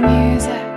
music.